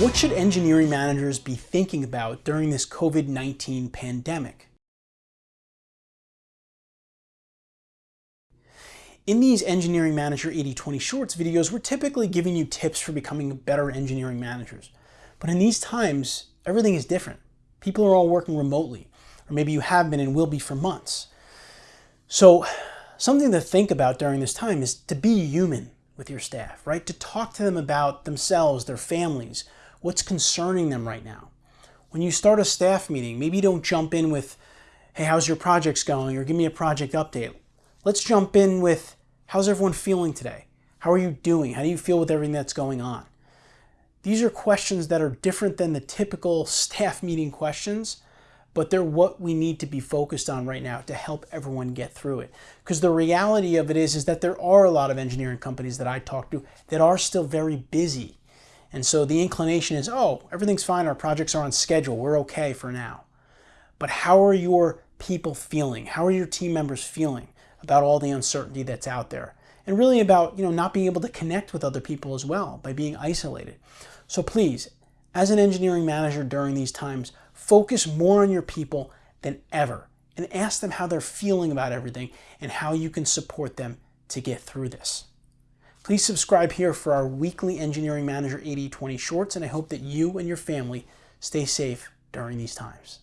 What should engineering managers be thinking about during this COVID-19 pandemic? In these Engineering Manager 80-20 Shorts videos, we're typically giving you tips for becoming better engineering managers. But in these times, everything is different. People are all working remotely, or maybe you have been and will be for months. So something to think about during this time is to be human with your staff, right? To talk to them about themselves, their families, what's concerning them right now. When you start a staff meeting, maybe you don't jump in with, hey, how's your projects going? Or give me a project update. Let's jump in with, how's everyone feeling today? How are you doing? How do you feel with everything that's going on? These are questions that are different than the typical staff meeting questions, but they're what we need to be focused on right now to help everyone get through it. Because the reality of it is, is that there are a lot of engineering companies that I talk to that are still very busy. And so the inclination is, oh, everything's fine, our projects are on schedule, we're okay for now. But how are your people feeling? How are your team members feeling about all the uncertainty that's out there? And really about, you know, not being able to connect with other people as well by being isolated. So please, as an engineering manager during these times, focus more on your people than ever and ask them how they're feeling about everything and how you can support them to get through this. Please subscribe here for our weekly Engineering Manager 80-20 shorts, and I hope that you and your family stay safe during these times.